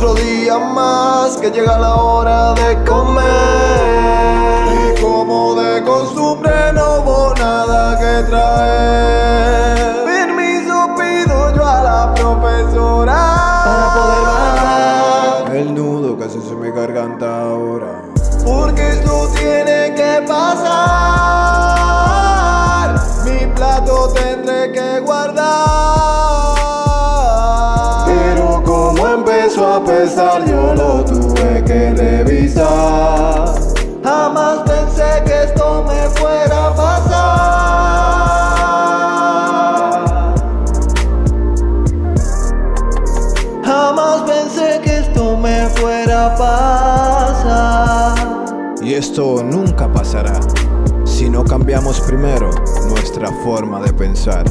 otro día más que llega la hora de comer. Y como de costumbre no hubo nada que traer. Permiso pido yo a la profesora para poder bajar el nudo que se mi garganta ahora. Porque esto tiene que pasar. Mi plato tendré que guardar. A pesar, yo lo tuve que revisar. Jamás pensé que esto me fuera a pasar. Jamás pensé que esto me fuera a pasar. Y esto nunca pasará si no cambiamos primero nuestra forma de pensar.